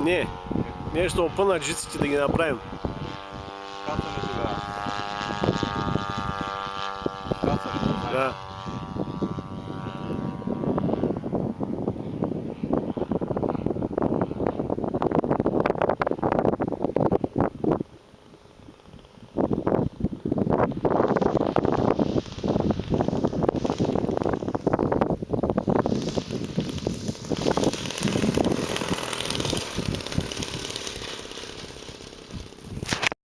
Не, ние чтобы опъна джиците да ги направим. Кацаме сега. Да.